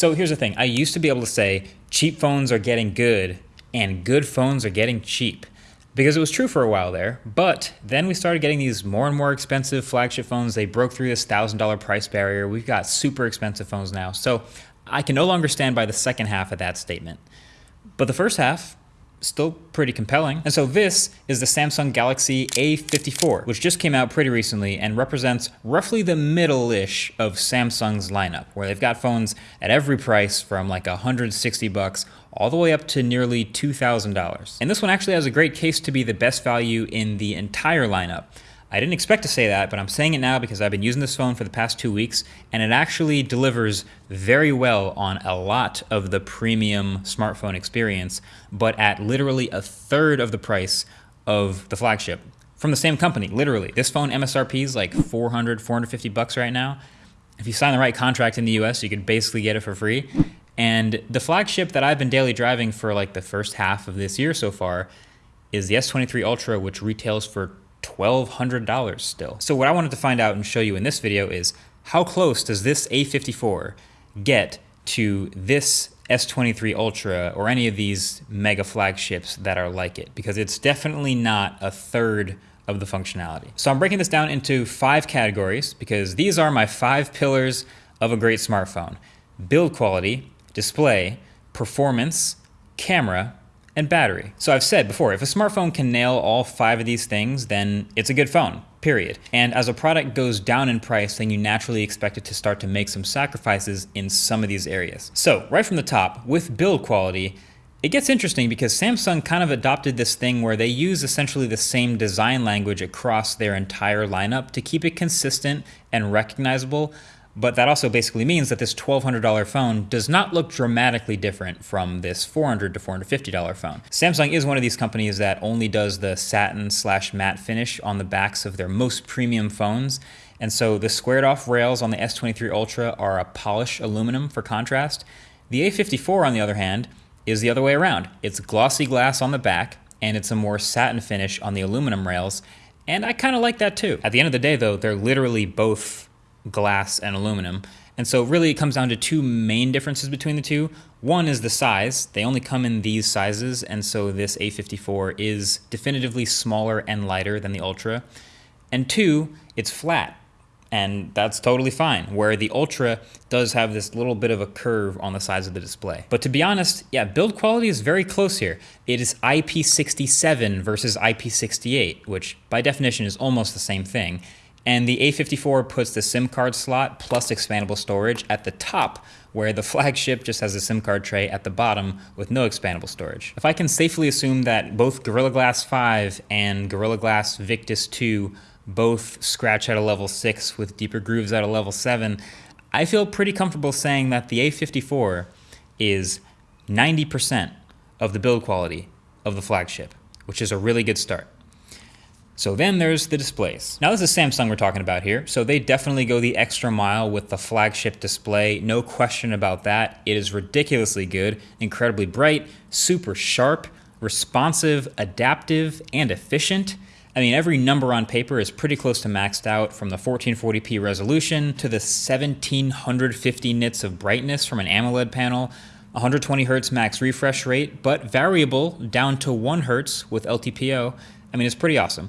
So here's the thing I used to be able to say cheap phones are getting good and good phones are getting cheap because it was true for a while there. But then we started getting these more and more expensive flagship phones. They broke through this $1,000 price barrier. We've got super expensive phones now. So I can no longer stand by the second half of that statement. But the first half, still pretty compelling. And so this is the Samsung Galaxy A54, which just came out pretty recently and represents roughly the middle-ish of Samsung's lineup, where they've got phones at every price from like 160 bucks all the way up to nearly $2,000. And this one actually has a great case to be the best value in the entire lineup. I didn't expect to say that, but I'm saying it now because I've been using this phone for the past two weeks, and it actually delivers very well on a lot of the premium smartphone experience, but at literally a third of the price of the flagship from the same company, literally. This phone MSRP is like 400, 450 bucks right now. If you sign the right contract in the US, you could basically get it for free. And the flagship that I've been daily driving for like the first half of this year so far is the S23 Ultra, which retails for $1,200 still. So what I wanted to find out and show you in this video is how close does this A54 get to this S23 Ultra or any of these mega flagships that are like it? Because it's definitely not a third of the functionality. So I'm breaking this down into five categories because these are my five pillars of a great smartphone. Build quality, display, performance, camera, and battery. So I've said before, if a smartphone can nail all five of these things, then it's a good phone, period. And as a product goes down in price, then you naturally expect it to start to make some sacrifices in some of these areas. So right from the top, with build quality, it gets interesting because Samsung kind of adopted this thing where they use essentially the same design language across their entire lineup to keep it consistent and recognizable, but that also basically means that this $1,200 phone does not look dramatically different from this $400 to $450 phone. Samsung is one of these companies that only does the satin slash matte finish on the backs of their most premium phones. And so the squared off rails on the S23 Ultra are a polished aluminum for contrast. The A54, on the other hand, is the other way around. It's glossy glass on the back, and it's a more satin finish on the aluminum rails. And I kind of like that too. At the end of the day, though, they're literally both glass and aluminum. And so really it comes down to two main differences between the two. One is the size. They only come in these sizes, and so this A54 is definitively smaller and lighter than the Ultra. And two, it's flat, and that's totally fine, where the Ultra does have this little bit of a curve on the sides of the display. But to be honest, yeah, build quality is very close here. It is IP67 versus IP68, which by definition is almost the same thing. And the A54 puts the SIM card slot plus expandable storage at the top, where the flagship just has a SIM card tray at the bottom with no expandable storage. If I can safely assume that both Gorilla Glass 5 and Gorilla Glass Victus 2 both scratch at a level 6 with deeper grooves at a level 7, I feel pretty comfortable saying that the A54 is 90% of the build quality of the flagship, which is a really good start. So then there's the displays. Now this is Samsung we're talking about here, so they definitely go the extra mile with the flagship display, no question about that. It is ridiculously good, incredibly bright, super sharp, responsive, adaptive, and efficient. I mean, every number on paper is pretty close to maxed out from the 1440p resolution to the 1750 nits of brightness from an AMOLED panel, 120 Hz max refresh rate, but variable down to 1 Hz with LTPO, I mean, it's pretty awesome.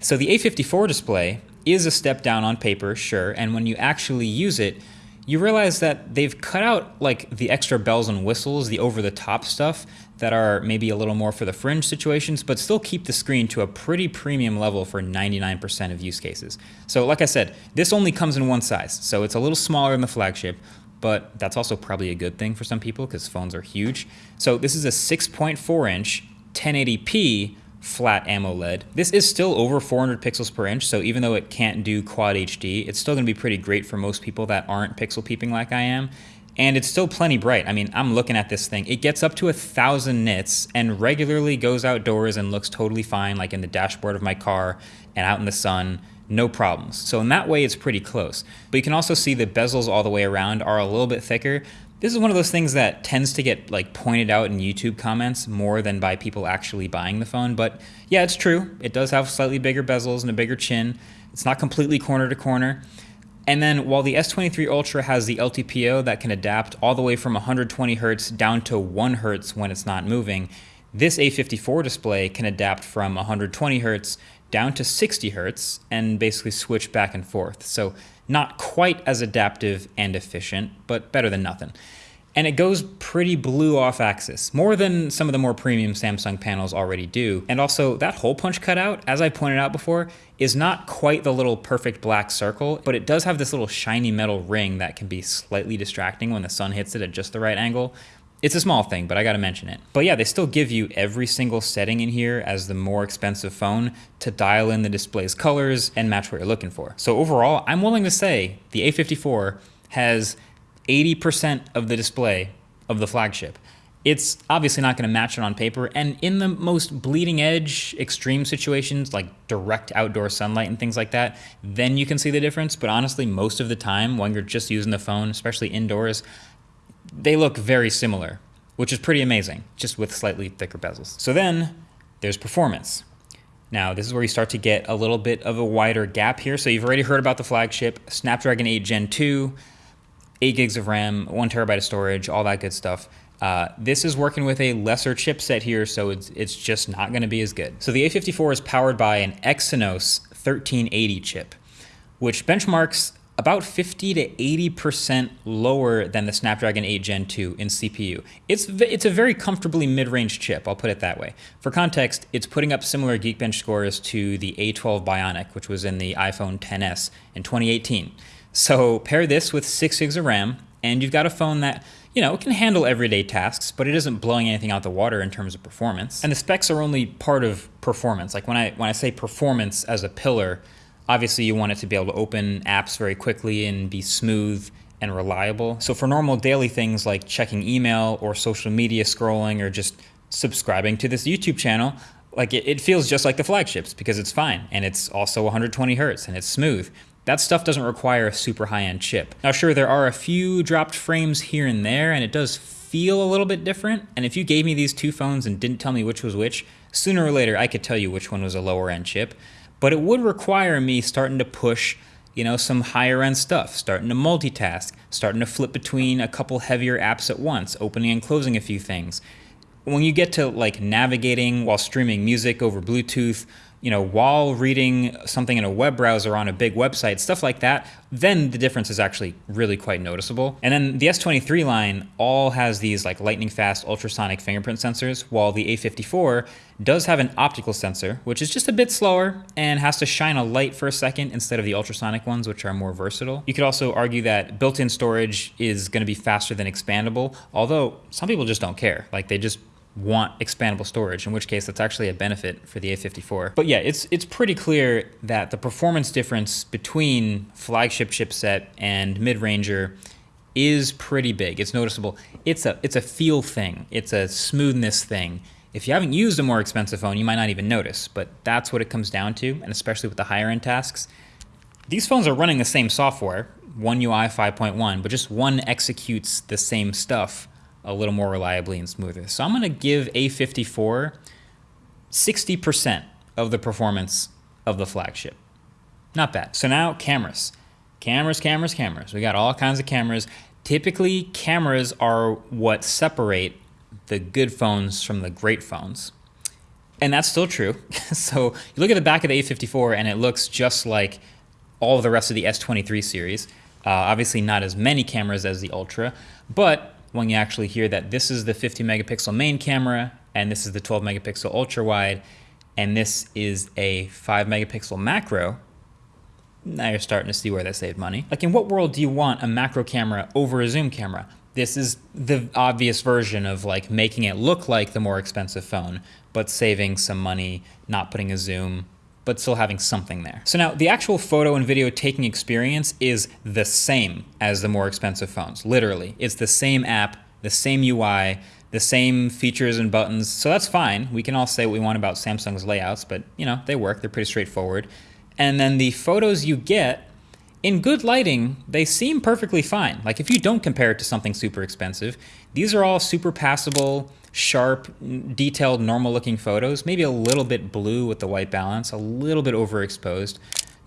So the A54 display is a step down on paper, sure, and when you actually use it, you realize that they've cut out like the extra bells and whistles, the over-the-top stuff that are maybe a little more for the fringe situations, but still keep the screen to a pretty premium level for 99% of use cases. So like I said, this only comes in one size, so it's a little smaller than the flagship, but that's also probably a good thing for some people because phones are huge. So this is a 6.4 inch 1080p flat AMOLED. This is still over 400 pixels per inch, so even though it can't do Quad HD, it's still going to be pretty great for most people that aren't pixel peeping like I am. And it's still plenty bright. I mean, I'm looking at this thing. It gets up to a thousand nits and regularly goes outdoors and looks totally fine, like in the dashboard of my car and out in the sun no problems. So in that way, it's pretty close. But you can also see the bezels all the way around are a little bit thicker, this is one of those things that tends to get like pointed out in YouTube comments more than by people actually buying the phone. But yeah, it's true. It does have slightly bigger bezels and a bigger chin. It's not completely corner to corner. And then while the S23 Ultra has the LTPO that can adapt all the way from 120 hertz down to 1 hertz when it's not moving, this A54 display can adapt from 120 hertz down to 60 hertz and basically switch back and forth. So not quite as adaptive and efficient, but better than nothing. And it goes pretty blue off axis, more than some of the more premium Samsung panels already do. And also that hole punch cutout, as I pointed out before, is not quite the little perfect black circle, but it does have this little shiny metal ring that can be slightly distracting when the sun hits it at just the right angle. It's a small thing, but I gotta mention it. But yeah, they still give you every single setting in here as the more expensive phone to dial in the display's colors and match what you're looking for. So overall, I'm willing to say the A54 has 80% of the display of the flagship. It's obviously not going to match it on paper, and in the most bleeding edge, extreme situations like direct outdoor sunlight and things like that, then you can see the difference. But honestly, most of the time when you're just using the phone, especially indoors, they look very similar, which is pretty amazing, just with slightly thicker bezels. So then there's performance. Now, this is where you start to get a little bit of a wider gap here. So you've already heard about the flagship, Snapdragon 8 Gen 2, 8 gigs of RAM, 1 terabyte of storage, all that good stuff. Uh, this is working with a lesser chipset here, so it's, it's just not going to be as good. So the A54 is powered by an Exynos 1380 chip, which benchmarks about 50 to 80% lower than the Snapdragon 8 Gen 2 in CPU. It's, it's a very comfortably mid-range chip, I'll put it that way. For context, it's putting up similar Geekbench scores to the A12 Bionic, which was in the iPhone XS in 2018. So pair this with 6 gigs of RAM, and you've got a phone that you know, it can handle everyday tasks, but it isn't blowing anything out the water in terms of performance. And the specs are only part of performance. Like when I when I say performance as a pillar, obviously you want it to be able to open apps very quickly and be smooth and reliable. So for normal daily things like checking email or social media scrolling or just subscribing to this YouTube channel, like it, it feels just like the flagships because it's fine and it's also 120 hertz and it's smooth. That stuff doesn't require a super high-end chip. Now sure, there are a few dropped frames here and there, and it does feel a little bit different, and if you gave me these two phones and didn't tell me which was which, sooner or later I could tell you which one was a lower-end chip, but it would require me starting to push you know, some higher end stuff, starting to multitask, starting to flip between a couple heavier apps at once, opening and closing a few things. When you get to like navigating while streaming music over Bluetooth, you know, while reading something in a web browser on a big website, stuff like that, then the difference is actually really quite noticeable. And then the S23 line all has these like lightning fast ultrasonic fingerprint sensors, while the A54 does have an optical sensor, which is just a bit slower and has to shine a light for a second instead of the ultrasonic ones, which are more versatile. You could also argue that built-in storage is going to be faster than expandable, although some people just don't care. Like they just want expandable storage, in which case that's actually a benefit for the A54. But yeah, it's it's pretty clear that the performance difference between flagship chipset and mid-ranger is pretty big. It's noticeable. It's a it's a feel thing. It's a smoothness thing. If you haven't used a more expensive phone, you might not even notice, but that's what it comes down to, and especially with the higher end tasks. These phones are running the same software, One UI 5.1, but just one executes the same stuff a little more reliably and smoother. So I'm going to give A54 60% of the performance of the flagship. Not bad. So now cameras. Cameras, cameras, cameras. We got all kinds of cameras. Typically, cameras are what separate the good phones from the great phones. And that's still true. so you look at the back of the A54 and it looks just like all the rest of the S23 series. Uh, obviously not as many cameras as the Ultra, but when you actually hear that this is the 50 megapixel main camera and this is the 12 megapixel ultra wide and this is a 5 megapixel macro, now you're starting to see where they saved money. Like in what world do you want a macro camera over a zoom camera? This is the obvious version of like making it look like the more expensive phone, but saving some money, not putting a zoom, but still having something there. So now the actual photo and video taking experience is the same as the more expensive phones, literally. It's the same app, the same UI, the same features and buttons, so that's fine. We can all say what we want about Samsung's layouts, but you know, they work, they're pretty straightforward. And then the photos you get, in good lighting, they seem perfectly fine. Like if you don't compare it to something super expensive, these are all super passable, sharp, detailed, normal looking photos, maybe a little bit blue with the white balance, a little bit overexposed.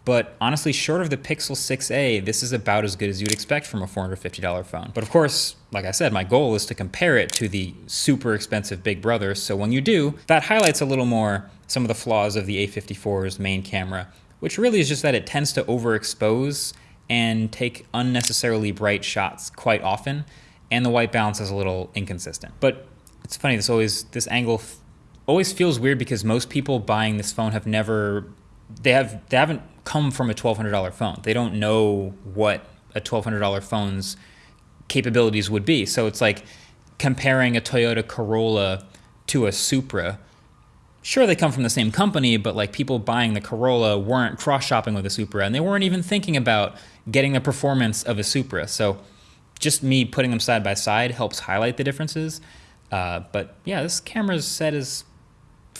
But honestly, short of the Pixel 6a, this is about as good as you'd expect from a $450 phone. But of course, like I said, my goal is to compare it to the super expensive Big Brother. So when you do, that highlights a little more some of the flaws of the A54's main camera, which really is just that it tends to overexpose and take unnecessarily bright shots quite often, and the white balance is a little inconsistent. But it's funny, this always this angle always feels weird because most people buying this phone have never they have they haven't come from a $1200 phone. They don't know what a $1200 phone's capabilities would be. So it's like comparing a Toyota Corolla to a Supra. Sure, they come from the same company, but like people buying the Corolla weren't cross shopping with a Supra and they weren't even thinking about getting the performance of a Supra. So just me putting them side by side helps highlight the differences. Uh, but yeah, this camera's set is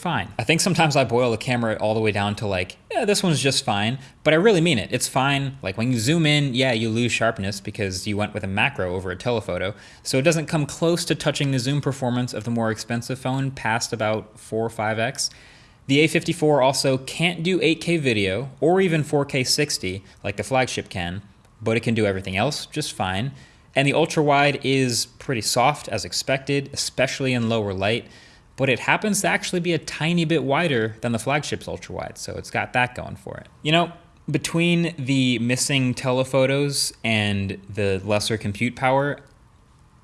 fine. I think sometimes I boil the camera all the way down to like, yeah, this one's just fine, but I really mean it. It's fine. Like when you zoom in, yeah, you lose sharpness because you went with a macro over a telephoto. So it doesn't come close to touching the zoom performance of the more expensive phone past about 4 or 5x. The A54 also can't do 8K video or even 4K 60 like the flagship can, but it can do everything else just fine. And the ultra wide is pretty soft as expected, especially in lower light but it happens to actually be a tiny bit wider than the flagship's ultra wide, so it's got that going for it. You know, between the missing telephotos and the lesser compute power,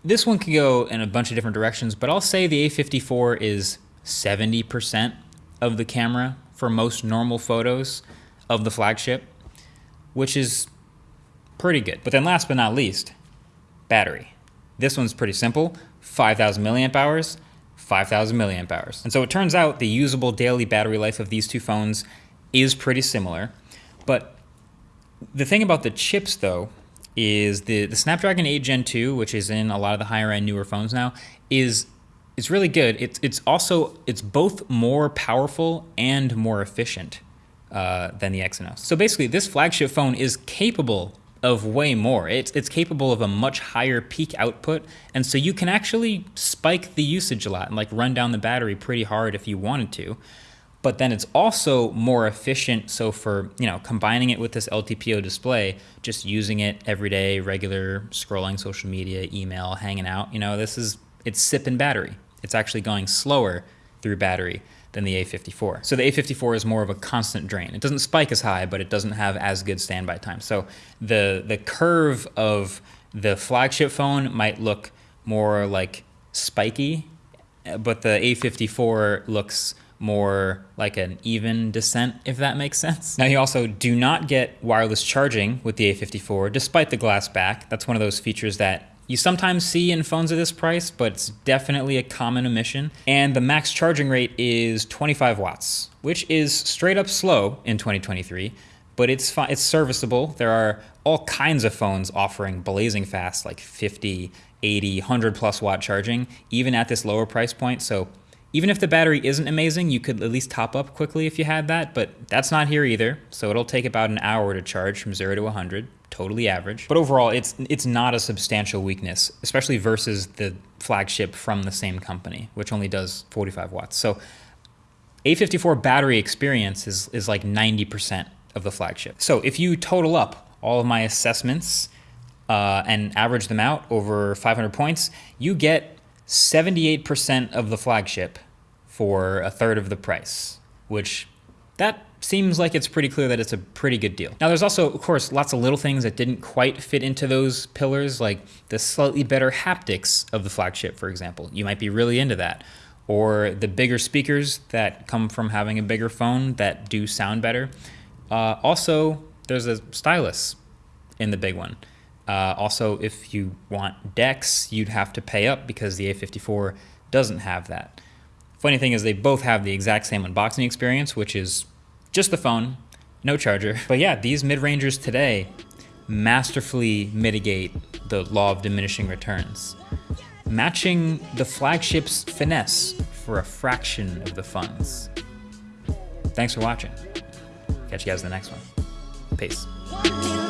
this one could go in a bunch of different directions, but I'll say the A54 is 70% of the camera for most normal photos of the flagship, which is pretty good. But then last but not least, battery. This one's pretty simple, 5,000 milliamp hours, 5,000 milliamp hours. And so it turns out the usable daily battery life of these two phones is pretty similar. But the thing about the chips, though, is the, the Snapdragon 8 Gen 2, which is in a lot of the higher end newer phones now, is it's really good. It's it's also it's both more powerful and more efficient uh, than the Exynos. So basically, this flagship phone is capable of way more. It's, it's capable of a much higher peak output, and so you can actually spike the usage a lot and like run down the battery pretty hard if you wanted to. But then it's also more efficient. So for you know combining it with this LTPO display, just using it every day, regular scrolling social media, email, hanging out, you know, this is it's sipping battery. It's actually going slower through battery than the A54. So the A54 is more of a constant drain. It doesn't spike as high, but it doesn't have as good standby time. So the the curve of the flagship phone might look more like spiky, but the A54 looks more like an even descent, if that makes sense. Now, you also do not get wireless charging with the A54, despite the glass back. That's one of those features that you sometimes see in phones of this price, but it's definitely a common omission. And the max charging rate is 25 watts, which is straight up slow in 2023, but it's it's serviceable. There are all kinds of phones offering blazing fast, like 50, 80, 100 plus watt charging, even at this lower price point. So even if the battery isn't amazing, you could at least top up quickly if you had that, but that's not here either. So it'll take about an hour to charge from 0 to 100 totally average. But overall, it's it's not a substantial weakness, especially versus the flagship from the same company, which only does 45 watts. So A54 battery experience is, is like 90% of the flagship. So if you total up all of my assessments uh, and average them out over 500 points, you get 78% of the flagship for a third of the price, which that seems like it's pretty clear that it's a pretty good deal. Now, there's also, of course, lots of little things that didn't quite fit into those pillars, like the slightly better haptics of the flagship, for example. You might be really into that. Or the bigger speakers that come from having a bigger phone that do sound better. Uh, also, there's a stylus in the big one. Uh, also, if you want DeX, you'd have to pay up because the A54 doesn't have that. Funny thing is, they both have the exact same unboxing experience, which is just the phone, no charger. But yeah, these mid-rangers today masterfully mitigate the law of diminishing returns, matching the flagship's finesse for a fraction of the funds. Thanks for watching. Catch you guys in the next one. Peace.